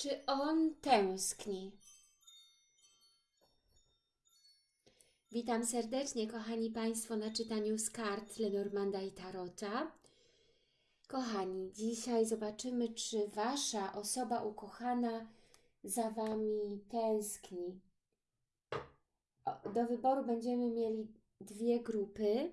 Czy on tęskni? Witam serdecznie, kochani Państwo, na czytaniu z kart Lenormanda i Tarota. Kochani, dzisiaj zobaczymy, czy Wasza osoba ukochana za Wami tęskni. Do wyboru będziemy mieli dwie grupy.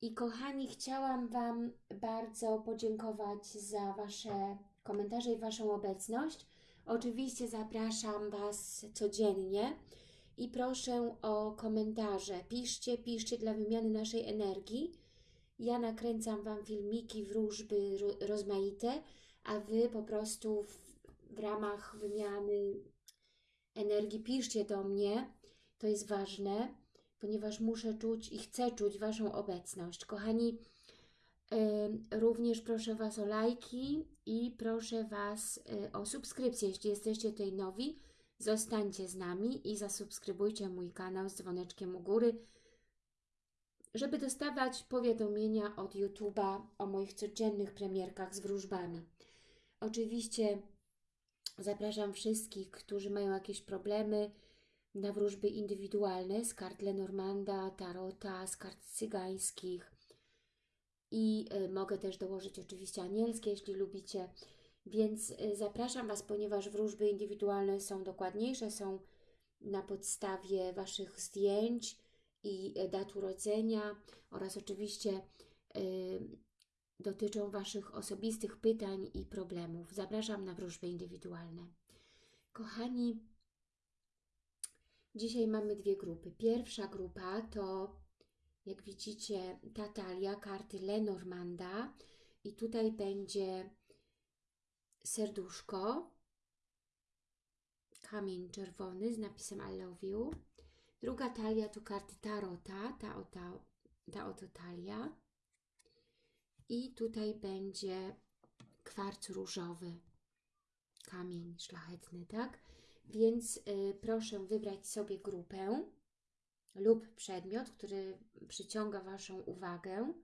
I kochani, chciałam Wam bardzo podziękować za Wasze komentarze i Waszą obecność. Oczywiście zapraszam Was codziennie i proszę o komentarze. Piszcie, piszcie dla wymiany naszej energii. Ja nakręcam Wam filmiki, wróżby rozmaite, a Wy po prostu w, w ramach wymiany energii piszcie do mnie. To jest ważne, ponieważ muszę czuć i chcę czuć Waszą obecność. Kochani, Również proszę Was o lajki i proszę Was y, o subskrypcję. Jeśli jesteście tutaj nowi, zostańcie z nami i zasubskrybujcie mój kanał z dzwoneczkiem u góry, żeby dostawać powiadomienia od YouTube'a o moich codziennych premierkach z wróżbami. Oczywiście zapraszam wszystkich, którzy mają jakieś problemy na wróżby indywidualne z kart Lenormanda, Tarota, z kart cygańskich, i y, mogę też dołożyć oczywiście anielskie, jeśli lubicie. Więc y, zapraszam Was, ponieważ wróżby indywidualne są dokładniejsze, są na podstawie Waszych zdjęć i y, dat urodzenia oraz oczywiście dotyczą Waszych osobistych pytań i problemów. Zapraszam na wróżby indywidualne. Kochani, dzisiaj mamy dwie grupy. Pierwsza grupa to jak widzicie, ta talia karty Lenormanda i tutaj będzie serduszko, kamień czerwony z napisem I love you. Druga talia to karty Tarota, ta oto, ta oto talia. I tutaj będzie kwarc różowy, kamień szlachetny, tak? Więc y, proszę wybrać sobie grupę lub przedmiot, który przyciąga Waszą uwagę.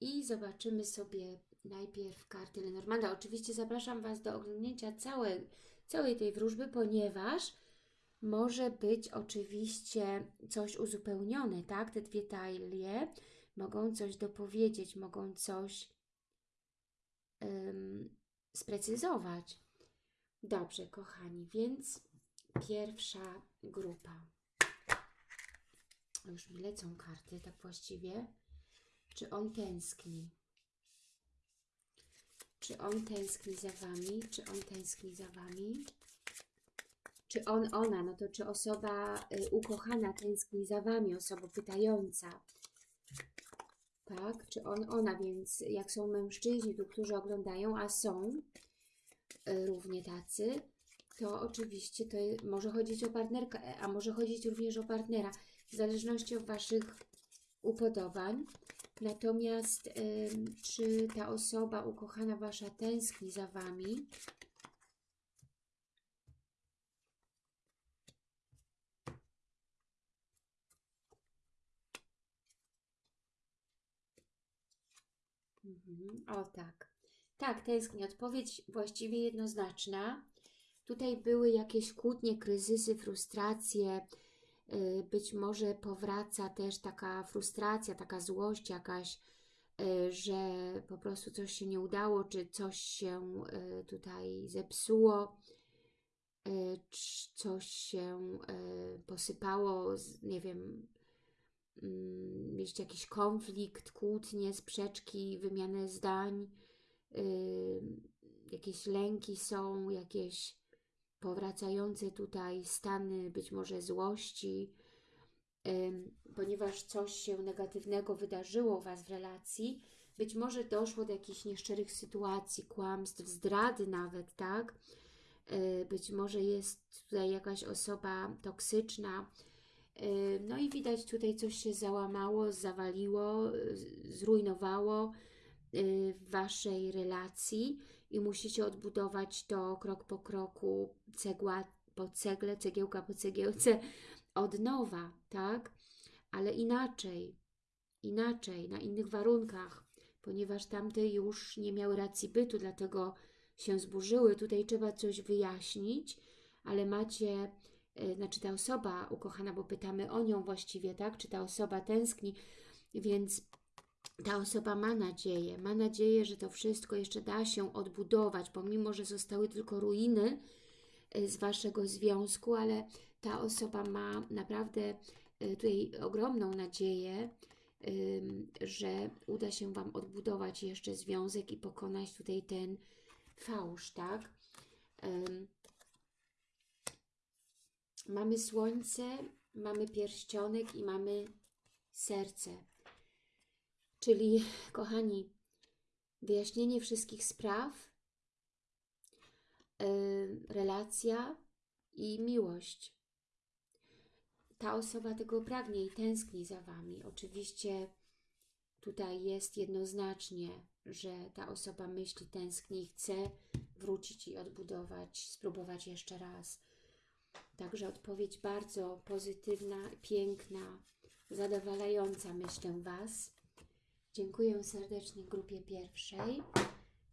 I zobaczymy sobie najpierw karty Lenormanda. Oczywiście zapraszam Was do oglądnięcia całej, całej tej wróżby, ponieważ może być oczywiście coś uzupełnione, tak? Te dwie talie mogą coś dopowiedzieć, mogą coś um, sprecyzować. Dobrze, kochani, więc pierwsza grupa już mi lecą karty, tak właściwie. Czy on tęskni? Czy on tęskni za Wami? Czy on tęskni za Wami? Czy on, ona, no to czy osoba y, ukochana tęskni za Wami, osoba pytająca? Tak? Czy on, ona, więc jak są mężczyźni tu, którzy oglądają, a są y, równie tacy, to oczywiście to może chodzić o partnerkę, a może chodzić również o partnera w zależności od Waszych upodobań. Natomiast czy ta osoba ukochana Wasza tęskni za Wami? Mhm. O tak. Tak, tęskni. Odpowiedź właściwie jednoznaczna. Tutaj były jakieś kłótnie, kryzysy, frustracje, być może powraca też taka frustracja, taka złość jakaś, y, że po prostu coś się nie udało, czy coś się y, tutaj zepsuło, coś się posypało, nie wiem, mieć mm, jakiś konflikt, kłótnie, sprzeczki, wymianę zdań, jakieś lęki są, jakieś powracające tutaj stany być może złości, ponieważ coś się negatywnego wydarzyło u Was w relacji, być może doszło do jakichś nieszczerych sytuacji, kłamstw, zdrady nawet, tak? E, być może jest tutaj jakaś osoba toksyczna, no i widać tutaj coś się załamało, zawaliło, zrujnowało y, w Waszej relacji i musicie odbudować to krok po kroku, cegła po cegle, cegiełka po cegiełce od nowa, tak? Ale inaczej, inaczej, na innych warunkach, ponieważ tamte już nie miały racji bytu, dlatego się zburzyły. Tutaj trzeba coś wyjaśnić, ale macie, y, znaczy ta osoba ukochana, bo pytamy o nią właściwie, tak? Czy ta osoba tęskni, więc ta osoba ma nadzieję, ma nadzieję, że to wszystko jeszcze da się odbudować, pomimo, że zostały tylko ruiny y, z Waszego związku, ale ta osoba ma naprawdę y, tutaj ogromną nadzieję, że uda się Wam odbudować jeszcze związek i pokonać tutaj ten fałsz, tak? Mamy słońce, mamy pierścionek i mamy serce. Czyli, kochani, wyjaśnienie wszystkich spraw, relacja i miłość. Ta osoba tego pragnie i tęskni za Wami. Oczywiście tutaj jest jednoznacznie, że ta osoba myśli, tęskni i chce wrócić i odbudować, spróbować jeszcze raz. Także odpowiedź bardzo pozytywna, piękna, zadowalająca, myślę, Was. Dziękuję serdecznie grupie pierwszej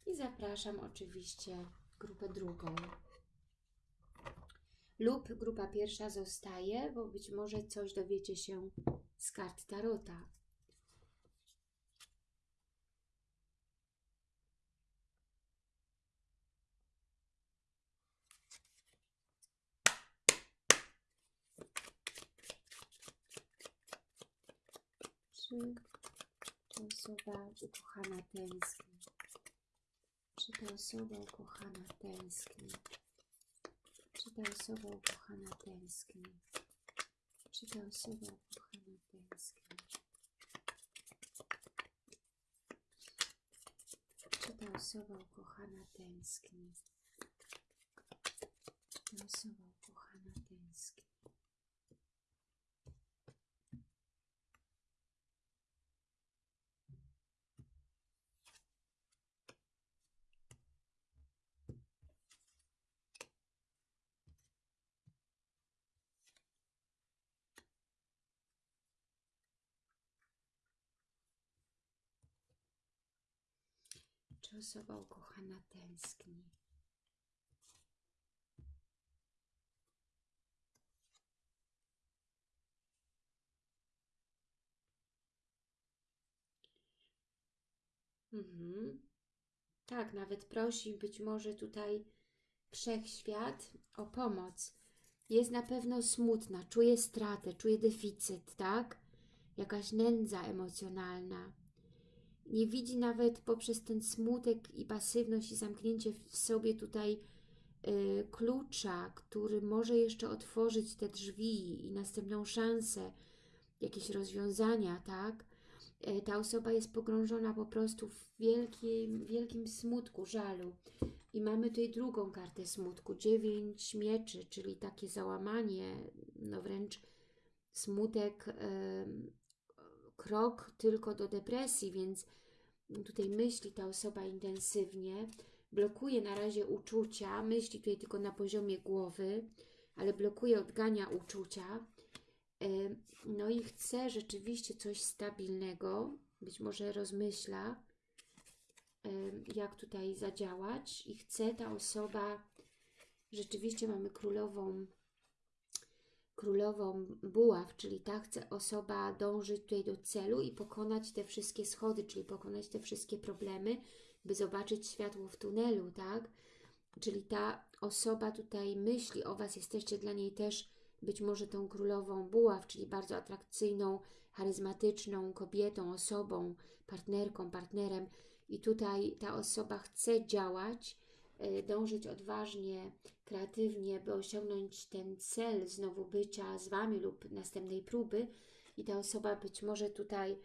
i zapraszam oczywiście grupę drugą. Lub grupa pierwsza zostaje, bo być może coś dowiecie się z kart Tarota. Osoba ukochana tęskni? Czy ta osoba ukochana tęskni? Czy ta osoba ukochana tęskni? Czy ta osoba ukochana tęskni? Czy ta osoba ukochana tęskni? Czy ta osoba ukochana tęskni? Czy osoba ukochana tęskni? Mhm. Tak, nawet prosi być może tutaj wszechświat o pomoc. Jest na pewno smutna, czuje stratę, czuje deficyt, tak? Jakaś nędza emocjonalna nie widzi nawet poprzez ten smutek i pasywność i zamknięcie w sobie tutaj y, klucza, który może jeszcze otworzyć te drzwi i następną szansę, jakieś rozwiązania, tak? Y, ta osoba jest pogrążona po prostu w wielkim, wielkim smutku, żalu. I mamy tutaj drugą kartę smutku, dziewięć mieczy, czyli takie załamanie, no wręcz smutek, y, krok tylko do depresji, więc tutaj myśli ta osoba intensywnie, blokuje na razie uczucia, myśli tutaj tylko na poziomie głowy, ale blokuje, odgania uczucia, no i chce rzeczywiście coś stabilnego, być może rozmyśla, jak tutaj zadziałać i chce ta osoba, rzeczywiście mamy królową królową buław, czyli ta chce osoba dążyć tutaj do celu i pokonać te wszystkie schody, czyli pokonać te wszystkie problemy, by zobaczyć światło w tunelu, tak? Czyli ta osoba tutaj myśli o Was, jesteście dla niej też być może tą królową buław, czyli bardzo atrakcyjną, charyzmatyczną kobietą, osobą, partnerką, partnerem i tutaj ta osoba chce działać, dążyć odważnie, kreatywnie, by osiągnąć ten cel znowu bycia z Wami lub następnej próby. I ta osoba być może tutaj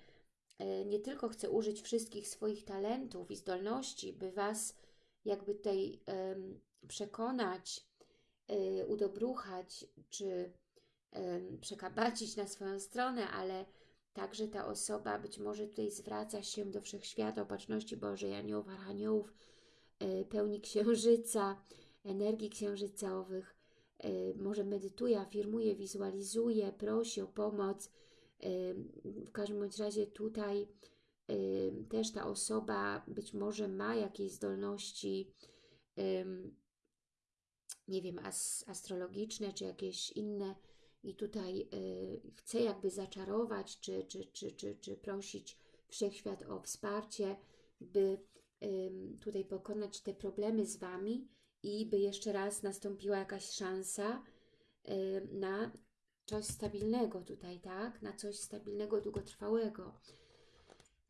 y, nie tylko chce użyć wszystkich swoich talentów i zdolności, by Was jakby tutaj przekonać, y, udobruchać, czy przekabacić na swoją stronę, ale także ta osoba być może tutaj zwraca się do Wszechświata, Opatrzności Bożej, Aniołów, Archaniołów, E, pełni księżyca, energii księżycowych, e, może medytuje, afirmuje, wizualizuje, prosi o pomoc. E, w każdym bądź razie tutaj też ta osoba być może ma jakieś zdolności nie wiem, as, astrologiczne, czy jakieś inne i tutaj chce jakby zaczarować, czy, czy, czy, czy, czy prosić Wszechświat o wsparcie, by tutaj pokonać te problemy z Wami i by jeszcze raz nastąpiła jakaś szansa na coś stabilnego tutaj, tak? Na coś stabilnego, długotrwałego.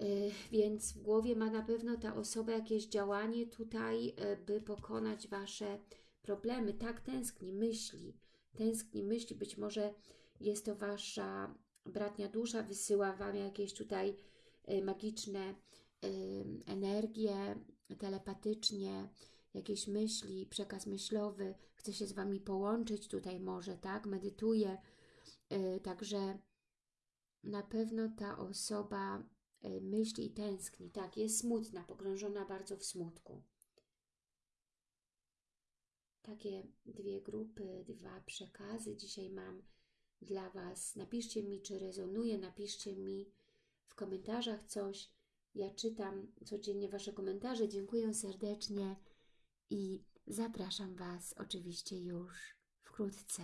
Y, Więc w głowie ma na pewno ta osoba jakieś działanie tutaj, y, by pokonać Wasze problemy. Tak, tęskni, myśli. Tęskni, myśli. Być może jest to Wasza bratnia dusza, wysyła Wam jakieś tutaj y, magiczne energie, telepatycznie, jakieś myśli, przekaz myślowy. Chce się z Wami połączyć tutaj może, tak? Medytuje. Y, Także na pewno ta osoba y, myśli i tęskni. Tak, jest smutna, pogrążona bardzo w smutku. Takie dwie grupy, dwa przekazy dzisiaj mam dla Was. Napiszcie mi, czy rezonuje, napiszcie mi w komentarzach coś. Ja czytam codziennie Wasze komentarze. Dziękuję serdecznie i zapraszam Was oczywiście już wkrótce